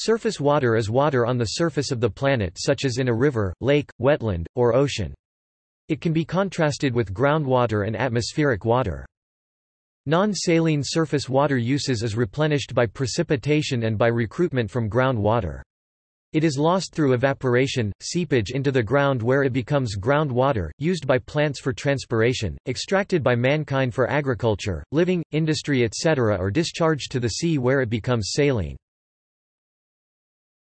Surface water is water on the surface of the planet such as in a river, lake, wetland, or ocean. It can be contrasted with groundwater and atmospheric water. Non-saline surface water uses is replenished by precipitation and by recruitment from groundwater. It is lost through evaporation, seepage into the ground where it becomes groundwater, used by plants for transpiration, extracted by mankind for agriculture, living, industry etc. or discharged to the sea where it becomes saline.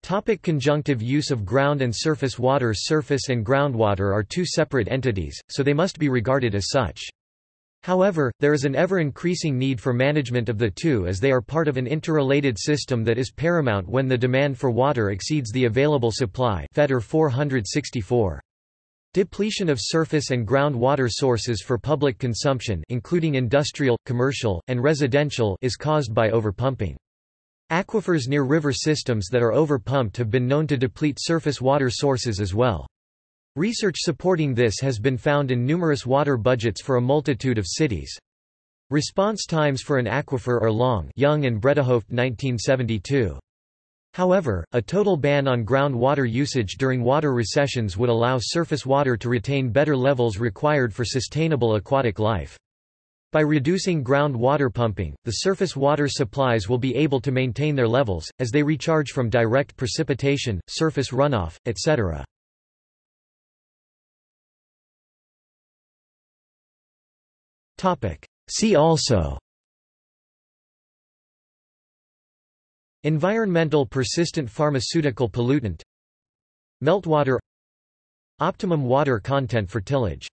Topic conjunctive use of ground and surface water Surface and groundwater are two separate entities, so they must be regarded as such. However, there is an ever-increasing need for management of the two as they are part of an interrelated system that is paramount when the demand for water exceeds the available supply Fetter 464. Depletion of surface and groundwater sources for public consumption including industrial, commercial, and residential is caused by overpumping. Aquifers near river systems that are overpumped have been known to deplete surface water sources as well. Research supporting this has been found in numerous water budgets for a multitude of cities. Response times for an aquifer are long Young and Bredehoeft 1972. However, a total ban on groundwater usage during water recessions would allow surface water to retain better levels required for sustainable aquatic life. By reducing ground water pumping, the surface water supplies will be able to maintain their levels, as they recharge from direct precipitation, surface runoff, etc. See also Environmental persistent pharmaceutical pollutant Meltwater Optimum water content for tillage